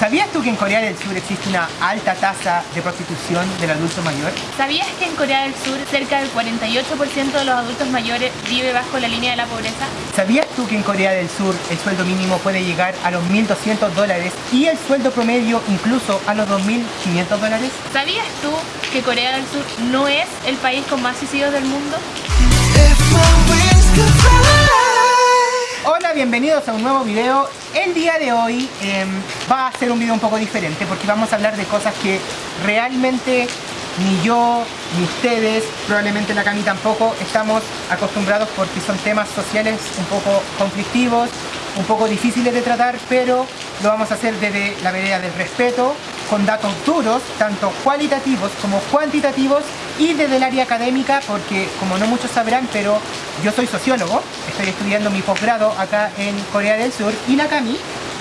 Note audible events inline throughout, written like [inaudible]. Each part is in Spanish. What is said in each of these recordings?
¿Sabías tú que en Corea del Sur existe una alta tasa de prostitución del adulto mayor? ¿Sabías que en Corea del Sur cerca del 48% de los adultos mayores vive bajo la línea de la pobreza? ¿Sabías tú que en Corea del Sur el sueldo mínimo puede llegar a los 1.200 dólares y el sueldo promedio incluso a los 2.500 dólares? ¿Sabías tú que Corea del Sur no es el país con más suicidios del mundo? Hola, bienvenidos a un nuevo video. El día de hoy em, va a ser un video un poco diferente porque vamos a hablar de cosas que realmente ni yo, ni ustedes, probablemente la Cami tampoco, estamos acostumbrados porque son temas sociales un poco conflictivos, un poco difíciles de tratar, pero lo vamos a hacer desde la vereda del respeto, con datos duros, tanto cualitativos como cuantitativos, y desde el área académica, porque como no muchos sabrán, pero yo soy sociólogo, estoy estudiando mi posgrado acá en Corea del Sur, y la Cami.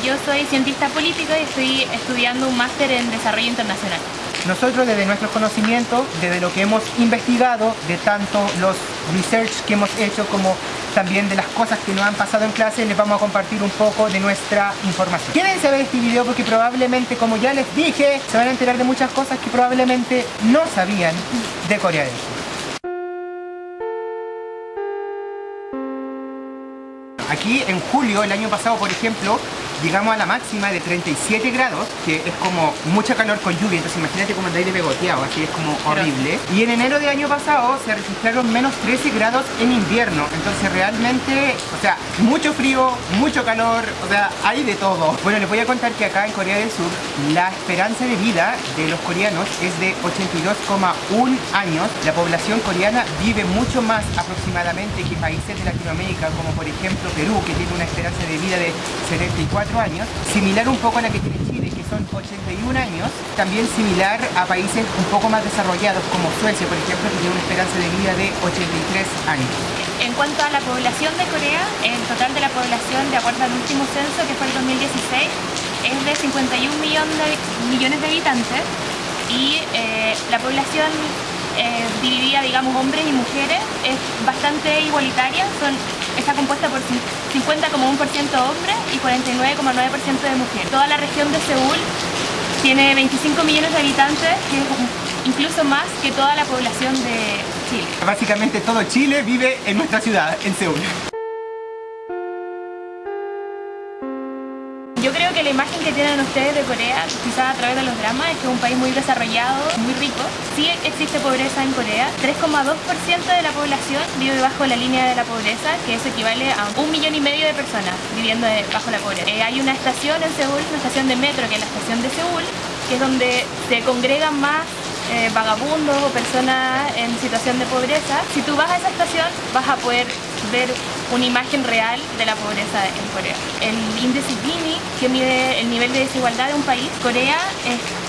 Yo soy cientista político y estoy estudiando un máster en desarrollo internacional. Nosotros desde nuestros conocimientos, desde lo que hemos investigado, de tanto los research que hemos hecho como también de las cosas que nos han pasado en clase, les vamos a compartir un poco de nuestra información. Quédense ver este video porque probablemente, como ya les dije, se van a enterar de muchas cosas que probablemente no sabían de Corea del Sur. Aquí en julio, el año pasado, por ejemplo, llegamos a la máxima de 37 grados, que es como mucha calor con lluvia, entonces imagínate como el aire pegoteado, así es como horrible. Y en enero del año pasado se registraron menos 13 grados en invierno, entonces realmente, o sea, mucho frío, mucho calor, o sea, hay de todo. Bueno, les voy a contar que acá en Corea del Sur la esperanza de vida de los coreanos es de 82,1 años. La población coreana vive mucho más aproximadamente que países de Latinoamérica, como por ejemplo Perú, que tiene una esperanza de vida de 74 años, similar un poco a la que tiene Chile, que son 81 años, también similar a países un poco más desarrollados como Suecia, por ejemplo, que tiene una esperanza de vida de 83 años. En cuanto a la población de Corea, el total de la población, de acuerdo al último censo, que fue el 2016, es de 51 millones de, habitantes y eh, la población eh, dividida, digamos, hombres y mujeres, es bastante igualitaria, son, está compuesta por 50,1% hombres y 49,9% de mujeres. Toda la región de Seúl tiene 25 millones de habitantes, que es incluso más que toda la población de Chile. Básicamente todo Chile vive en nuestra ciudad, en Seúl. Imagen que tienen ustedes de Corea, quizás a través de los dramas, es que es un país muy desarrollado, muy rico. Sí existe pobreza en Corea. 3,2% de la población vive bajo la línea de la pobreza, que eso equivale a un millón y medio de personas viviendo bajo la pobreza. Eh, hay una estación en Seúl, una estación de metro, que es la estación de Seúl, que es donde se congregan más eh, vagabundos o personas en situación de pobreza. Si tú vas a esa estación, vas a poder ver una imagen real de la pobreza en Corea. El índice Gini, que mide el nivel de desigualdad de un país, Corea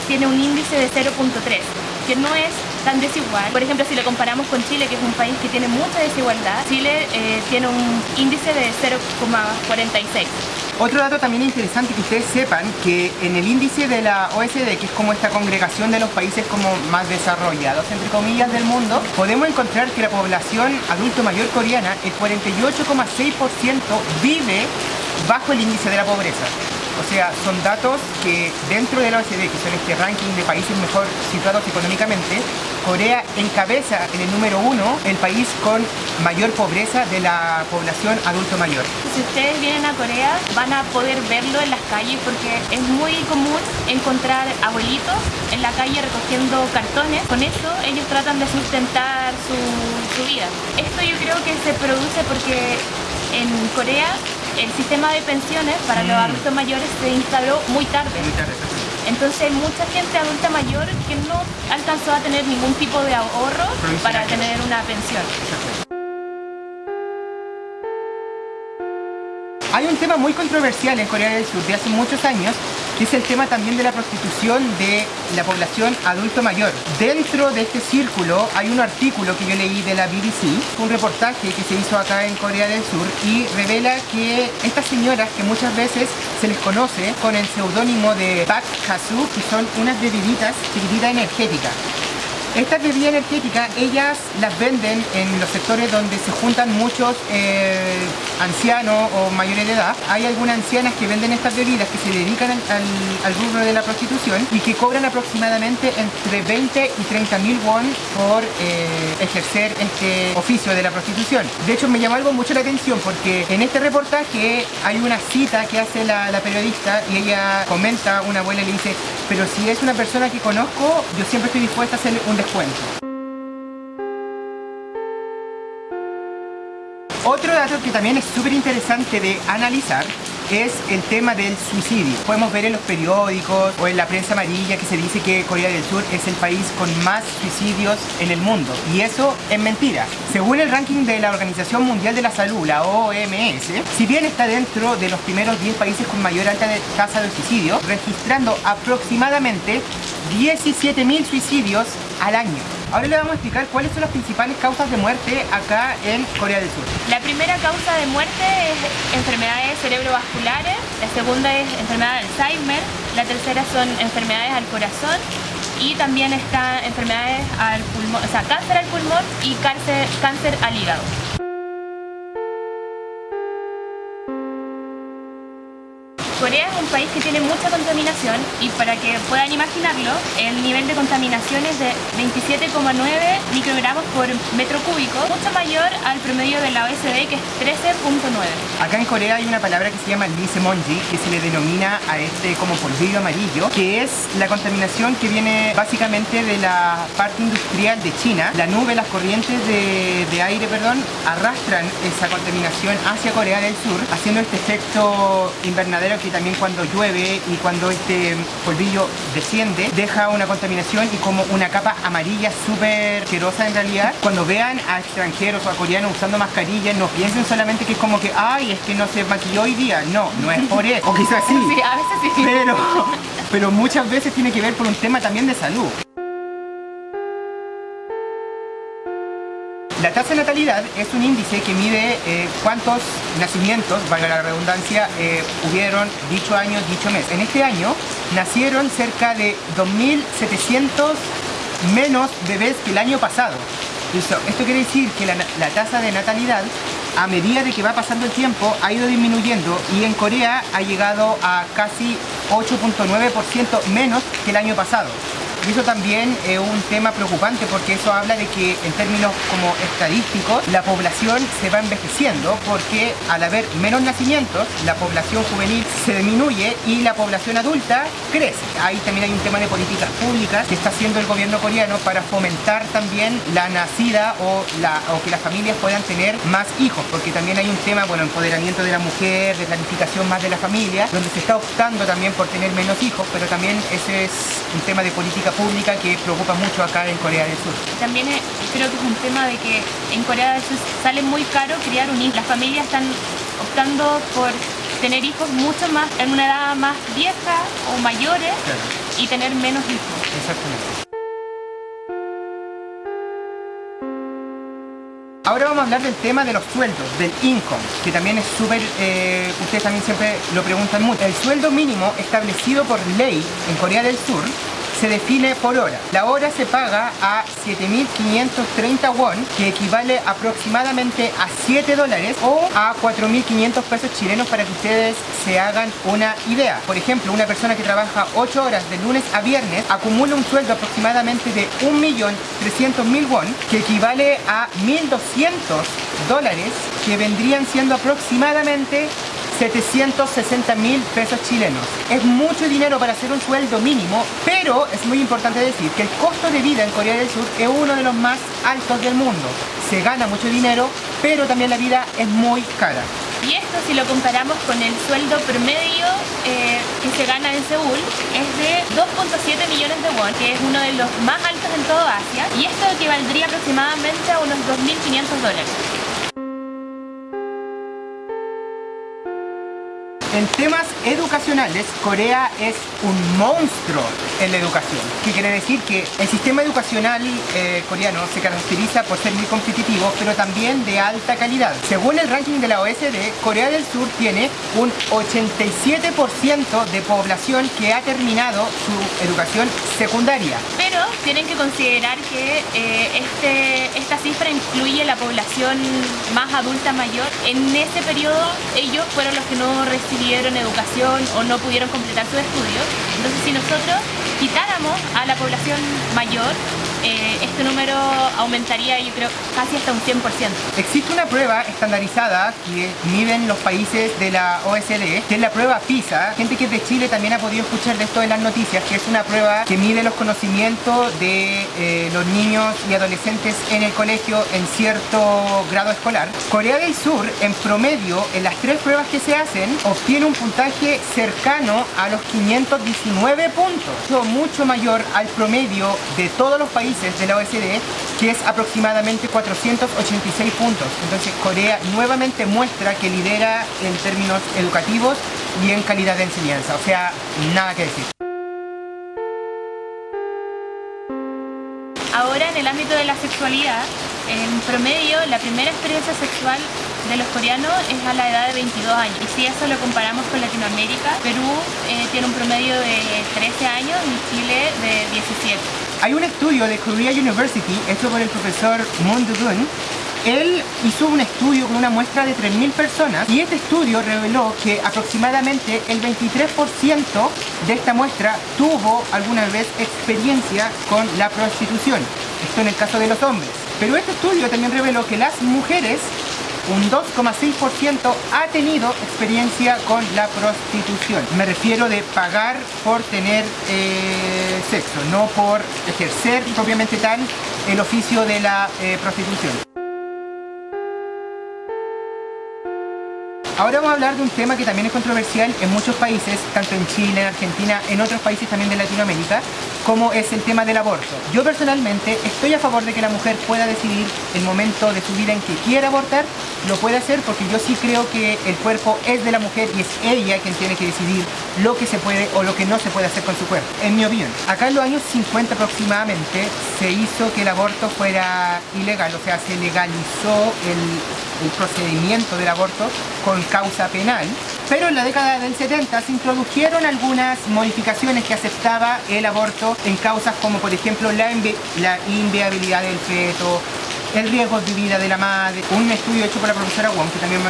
tiene un índice de 0.3, que no es tan desigual. Por ejemplo, si lo comparamos con Chile, que es un país que tiene mucha desigualdad, Chile eh, tiene un índice de 0,46. Otro dato también interesante que ustedes sepan que en el índice de la OSD, que es como esta congregación de los países como más desarrollados, entre comillas, del mundo, podemos encontrar que la población adulto mayor coreana, el 48,6% vive bajo el índice de la pobreza. O sea, son datos que dentro de la OCDE, que son este ranking de países mejor situados económicamente, Corea encabeza en el número uno el país con mayor pobreza de la población adulto mayor. Si ustedes vienen a Corea van a poder verlo en las calles porque es muy común encontrar abuelitos en la calle recogiendo cartones. Con eso ellos tratan de sustentar su, su vida. Esto yo creo que se produce porque en Corea el sistema de pensiones para los mm. adultos mayores se instaló muy tarde. Entonces hay mucha gente adulta mayor que no alcanzó a tener ningún tipo de ahorro para tener una pensión. Hay un tema muy controversial en Corea del Sur de hace muchos años que es el tema también de la prostitución de la población adulto mayor. Dentro de este círculo hay un artículo que yo leí de la BBC, un reportaje que se hizo acá en Corea del Sur y revela que estas señoras que muchas veces se les conoce con el seudónimo de Pak Hasu, que son unas bebiditas, bebiditas energéticas. Estas bebidas energéticas, ellas las venden en los sectores donde se juntan muchos eh, ancianos o mayores de edad, hay algunas ancianas que venden estas bebidas que se dedican al, al, rubro de la prostitución y que cobran aproximadamente entre 20 y 30 mil won por eh, ejercer este oficio de la prostitución. De hecho me llamó algo mucho la atención porque en este reportaje hay una cita que hace la, la periodista y ella comenta, una abuela le dice, pero si es una persona que conozco, yo siempre estoy dispuesta a hacerle un descuento. Otro dato que también es súper interesante de analizar es el tema del suicidio. Podemos ver en los periódicos o en la prensa amarilla que se dice que Corea del Sur es el país con más suicidios en el mundo. Y eso es mentira. Según el ranking de la Organización Mundial de la Salud, la OMS, si bien está dentro de los primeros 10 países con mayor alta tasa de suicidio, registrando aproximadamente 17.000 suicidios al año. Ahora le vamos a explicar cuáles son las principales causas de muerte acá en Corea del Sur. La primera causa de muerte es enfermedades cerebrovasculares, la segunda es enfermedad de Alzheimer, la tercera son enfermedades al corazón y también están enfermedades al pulmón, o sea, cáncer al pulmón y cáncer, cáncer al hígado. Corea es un país que tiene mucha contaminación y para que puedan imaginarlo, el nivel de contaminación es de 27,9 microgramos por metro cúbico, mucho mayor al promedio de la OSD que es 13,9. Acá en Corea hay una palabra que se llama Lisemonji, que se le denomina a este como polvillo amarillo, que es la contaminación que viene básicamente de la parte industrial de China. La nube, las corrientes de, de aire, perdón, arrastran esa contaminación hacia Corea del Sur, haciendo este efecto invernadero que también cuando llueve y cuando este polvillo desciende, deja una contaminación y como una capa amarilla súper asquerosa en realidad. Cuando vean a extranjeros o a coreanos usando mascarillas, no piensen solamente que es como que, ay, es que no se maquilló hoy día. No, no es por eso. [laughs] O quizás sí. Sí, a veces sí. Pero, [laughs] pero muchas veces tiene que ver por un tema también de salud. La tasa de natalidad es un índice que mide eh, cuántos nacimientos, valga la redundancia, eh, hubieron dicho año, dicho mes. En este año nacieron cerca de 2.700 menos bebés que el año pasado. Esto, quiere decir que la, la tasa de natalidad a medida de que va pasando el tiempo ha ido disminuyendo y en Corea ha llegado a casi 8.9% menos que el año pasado. Y eso también es un tema preocupante porque eso habla de que en términos como estadísticos la población se va envejeciendo porque al haber menos nacimientos la población juvenil se disminuye y la población adulta crece. Ahí también hay un tema de políticas públicas que está haciendo el gobierno coreano para fomentar también la nacida o, la, que las familias puedan tener más hijos porque también hay un tema, bueno, empoderamiento de la mujer, de planificación más de la familia, donde se está optando también por tener menos hijos, pero también ese es un tema de política pública que preocupa mucho acá en Corea del Sur. También creo que es un tema de que en Corea del Sur sale muy caro criar un hijo. Las familias están optando por tener hijos mucho más en una edad más vieja o mayores y tener menos hijos. Exactamente. Ahora vamos a hablar del tema de los sueldos, del income, que también es súper, eh, ustedes también siempre lo preguntan mucho. El sueldo mínimo establecido por ley en Corea del Sur se define por hora. La hora se paga a 7.530 won, que equivale aproximadamente a 7 dólares o a 4.500 pesos chilenos para que ustedes se hagan una idea. Por ejemplo, una persona que trabaja 8 horas de lunes a viernes acumula un sueldo aproximadamente de 1.300.000 won, que equivale a 1.200 dólares, que vendrían siendo aproximadamente 760 mil pesos chilenos. Es mucho dinero para hacer un sueldo mínimo, pero es muy importante decir que el costo de vida en Corea del Sur es uno de los más altos del mundo. Se gana mucho dinero, pero también la vida es muy cara. Y esto si lo comparamos con el sueldo promedio eh, que se gana en Seúl es de 2.7 millones de won, que es uno de los más altos en todo Asia, y esto equivaldría aproximadamente a unos 2.500 dólares. En temas educacionales, Corea es un monstruo en la educación. ¿Qué quiere decir? Que el sistema educacional eh, coreano se caracteriza por ser muy competitivo, pero también de alta calidad. Según el ranking de la OSD, Corea del Sur tiene un 87% de población que ha terminado su educación secundaria. Pero tienen que considerar que eh, este, esta cifra incluye la población más adulta mayor. En ese periodo ellos fueron los que no recibieron educación o no pudieron completar sus estudios. Entonces si nosotros quitáramos a la población mayor, eh, este número aumentaría yo creo casi hasta un 100%. Existe una prueba estandarizada que miden los países de la OSD, que es la prueba PISA. Gente que es de Chile también ha podido escuchar de esto en las noticias, que es una prueba que mide los conocimientos de eh, los niños y adolescentes en el colegio en cierto grado escolar. Corea del Sur, en promedio, en las tres pruebas que se hacen, obtiene un puntaje cercano a los 519 puntos, mucho mayor al promedio de todos los países de la OECD, que es aproximadamente 486 puntos. Entonces Corea nuevamente muestra que lidera en términos educativos y en calidad de enseñanza. O sea, nada que decir. Ahora en el ámbito de la sexualidad, en promedio la primera experiencia sexual de los coreanos es a la edad de 22 años. Y si eso lo comparamos con Latinoamérica, Perú eh, tiene un promedio de 13 años y Chile de 17. Hay un estudio de Korea University hecho por el profesor Moon Do-gun él hizo un estudio con una muestra de 3.000 personas y este estudio reveló que aproximadamente el 23% de esta muestra tuvo alguna vez experiencia con la prostitución. Esto en el caso de los hombres. Pero este estudio también reveló que las mujeres un 2,6% ha tenido experiencia con la prostitución. Me refiero de pagar por tener eh, sexo, no por ejercer propiamente tal el oficio de la eh, prostitución. Ahora vamos a hablar de un tema que también es controversial en muchos países, tanto en Chile, en Argentina, en otros países también de Latinoamérica, como es el tema del aborto. Yo personalmente estoy a favor de que la mujer pueda decidir el momento de su vida en que quiera abortar, lo puede hacer porque yo sí creo que el cuerpo es de la mujer y es ella quien tiene que decidir lo que se puede o lo que no se puede hacer con su cuerpo, en mi opinión. Acá en los años 50 aproximadamente se hizo que el aborto fuera ilegal, o sea, se legalizó el procedimiento del aborto con causa penal, pero en la década del 70 se introdujeron algunas modificaciones que aceptaba el aborto en causas como por ejemplo la inviabilidad del feto, el riesgo de vida de la madre, un estudio hecho por la profesora Wong, que también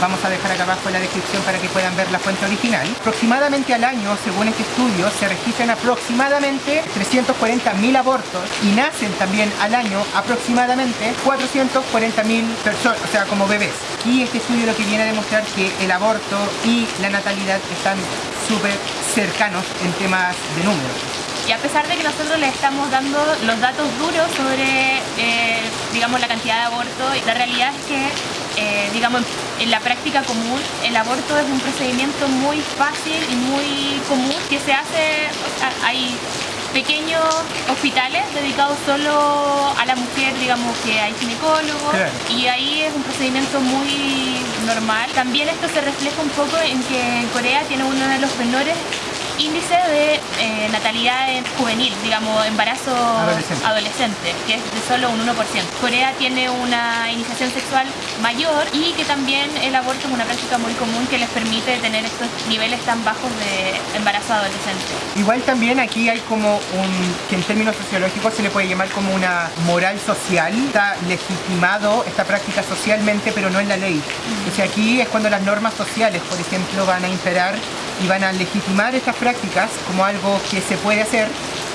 vamos a dejar acá abajo en la descripción para que puedan ver la fuente original. Aproximadamente al año, según este estudio, se registran aproximadamente 340.000 abortos y nacen también al año aproximadamente 440.000 personas, o sea, como bebés. Y este estudio lo que viene a demostrar que el aborto y la natalidad están súper cercanos en temas de números. Y a pesar de que nosotros le estamos dando los datos duros sobre, eh, digamos, la cantidad de abortos, la realidad es que, eh, digamos, en la práctica común, el aborto es un procedimiento muy fácil y muy común que se hace, hay pequeños hospitales dedicados solo a la mujer, digamos que hay ginecólogos y ahí es un procedimiento muy normal. También esto se refleja un poco en que Corea tiene uno de los menores índice de eh, natalidad juvenil, digamos, embarazo adolescente. que es de solo un 1%. Corea tiene una iniciación sexual mayor y que también el aborto es una práctica muy común que les permite tener estos niveles tan bajos de embarazo adolescente. Igual también aquí hay como un, que en términos sociológicos se le puede llamar como una moral social, está legitimado esta práctica socialmente pero no en la ley. O sea, aquí es cuando las normas sociales, por ejemplo, van a imperar y van a legitimar estas prácticas como algo que se puede hacer,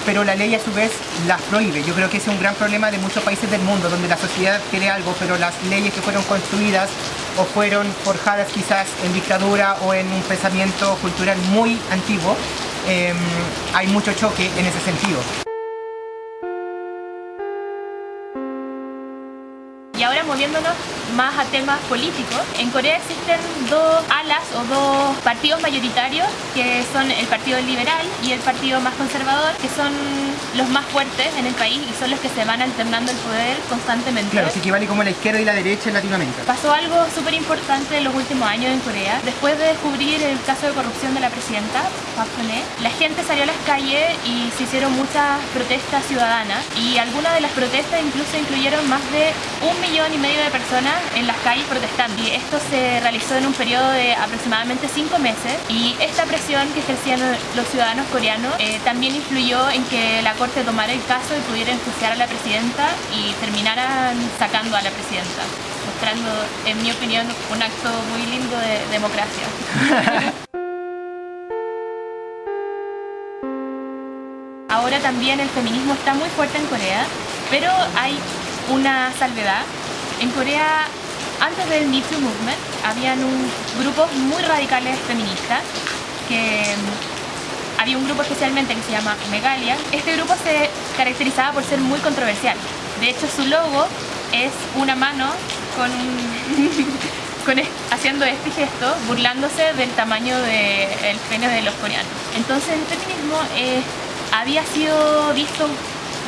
pero la ley a su vez las prohíbe. Yo creo que ese es un gran problema de muchos países del mundo, donde la sociedad quiere algo, pero las leyes que fueron construidas o fueron forjadas quizás en dictadura o en un pensamiento cultural muy antiguo, em, hay mucho choque en ese sentido. Más a temas políticos, en Corea existen dos alas o dos partidos mayoritarios que son el Partido Liberal y el Partido más conservador, que son los más fuertes en el país y son los que se van alternando el poder constantemente. Claro, se equivale como la izquierda y la derecha en Latinoamérica. Pasó algo súper importante en los últimos años en Corea. Después de descubrir el caso de corrupción de la presidenta, Park la gente salió a las calles y se hicieron muchas protestas ciudadanas y algunas de las protestas incluso incluyeron más de un millón y medio de personas en las calles protestando. Y esto se realizó en un periodo de aproximadamente cinco meses. Y esta presión que ejercían los ciudadanos coreanos eh, también influyó en que la corte tomara el caso y pudiera enjuiciar a la presidenta y terminaran sacando a la presidenta mostrando, en mi opinión, un acto muy lindo de democracia. [laughs] Ahora también el feminismo está muy fuerte en Corea, pero hay una salvedad. En Corea, antes del Me Too Movement, habían un, grupos muy radicales feministas que mm, había un grupo especialmente que se llama Megalia. Este grupo se caracterizaba por ser muy controversial. De hecho, su logo es una mano con, [laughs] con haciendo este gesto, burlándose del tamaño del pene de los coreanos. Entonces el feminismo eh, había sido visto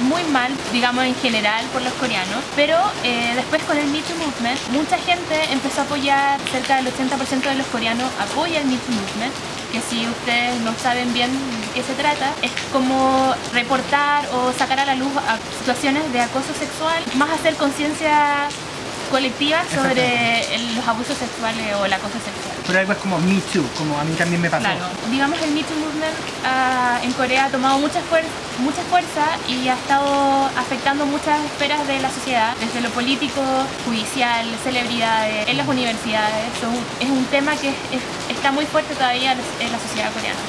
muy mal, digamos en general, por los coreanos, pero eh, después con el Me Too Movement, mucha gente empezó a apoyar, cerca del 80% de los coreanos apoya el Me Too Movement, que si ustedes no saben bien de qué se trata, es como reportar o sacar a la luz a situaciones de acoso sexual, más hacer conciencia colectiva sobre los abusos sexuales o el acoso sexual. Pero algo es como Me Too, como a mí también me pasó. Claro, digamos el Me Too Movement uh, en Corea ha tomado mucha, fuer mucha fuerza y ha estado afectando muchas esferas de la sociedad, desde lo político, judicial, celebridades, en las universidades. es un tema que está muy fuerte todavía en la sociedad coreana.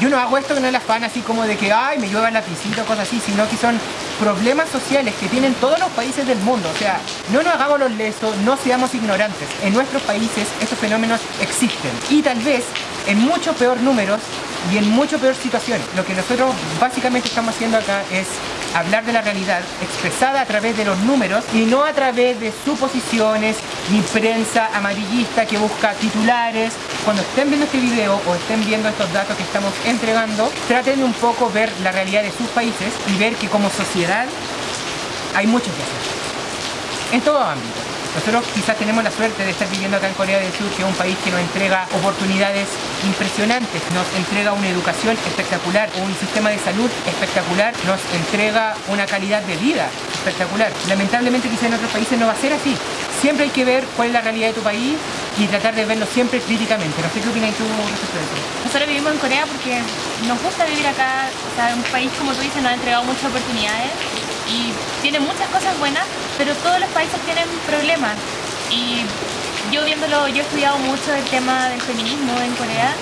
Yo no hago esto que no es afán así como de que, ay, me llueva la piscina o cosas así, sino que son problemas sociales que tienen todos los países del mundo. O sea, no nos hagamos los lesos, no seamos ignorantes. En nuestros países estos fenómenos existen. Y tal vez en mucho peor números y en mucho peor situaciones. Lo que nosotros básicamente estamos haciendo acá es hablar de la realidad expresada a través de los números y no a través de suposiciones ni prensa amarillista que busca titulares. Cuando estén viendo este video o estén viendo estos datos que estamos entregando, traten un poco ver la realidad de sus países y ver que como sociedad hay mucho que hacer. En todo ámbito. Nosotros quizás tenemos la suerte de estar viviendo acá en Corea del Sur, que es un país que nos entrega oportunidades impresionantes, nos entrega una educación espectacular, un sistema de salud espectacular, nos entrega una calidad de vida espectacular. Lamentablemente quizás en otros países no va a ser así. Siempre hay que ver cuál es la realidad de tu país y tratar de verlo siempre críticamente. No sé qué opinas tú respecto a eso. Nosotros vivimos en Corea porque nos gusta vivir acá, o sea, un país como tú dices nos ha entregado muchas oportunidades y tiene muchas cosas buenas, pero todos los países tienen problemas. Y yo viéndolo, yo he estudiado mucho el tema del feminismo en Corea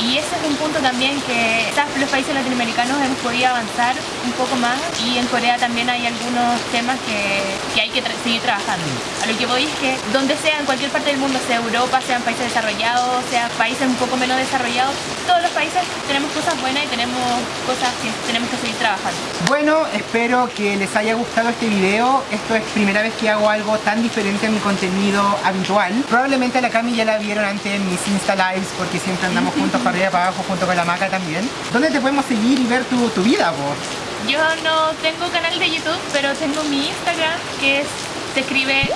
y ese es un punto también que los países latinoamericanos hemos podido avanzar un poco más y en Corea también hay algunos temas que, que hay que seguir trabajando. A lo que voy es que donde sea, en cualquier parte del mundo, sea Europa, sean países desarrollados, sea países un poco menos desarrollados, todos los países tenemos cosas buenas y tenemos cosas que tenemos que seguir trabajando. Bueno, espero que les haya gustado este video. Esto es primera vez que hago algo tan diferente a mi contenido habitual. Probablemente a la Cami ya la vieron antes en mis Insta Lives porque siempre andamos [laughs] juntos para arriba para abajo junto con la Maca también. ¿Dónde te podemos seguir y ver tu, tu vida, vos? Yo no tengo canal de YouTube, pero tengo mi Instagram que es, se escribe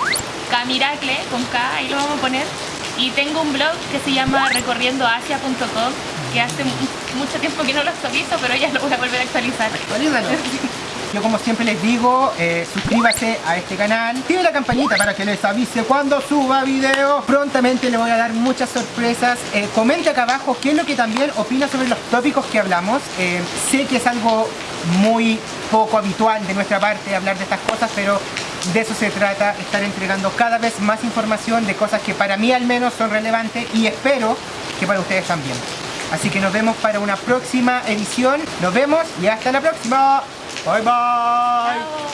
Camiracle con K, ahí lo vamos a poner. Y tengo un blog que se llama recorriendoasia.com que hace mucho tiempo que no lo actualizo, pero ya lo voy a volver a actualizar. Actualízalo. [laughs] Yo como siempre les digo, eh, suscríbase a este canal, tiene la campanita para que les avise cuando suba video. Prontamente le voy a dar muchas sorpresas. Eh, comente acá abajo qué es lo que también opina sobre los tópicos que hablamos. Eh, sé que es algo muy poco habitual de nuestra parte hablar de estas cosas, pero de eso se trata, estar entregando cada vez más información de cosas que para mí al menos son relevantes y espero que para ustedes también. Así que nos vemos para una próxima edición. Nos vemos y hasta la próxima. Bye bye.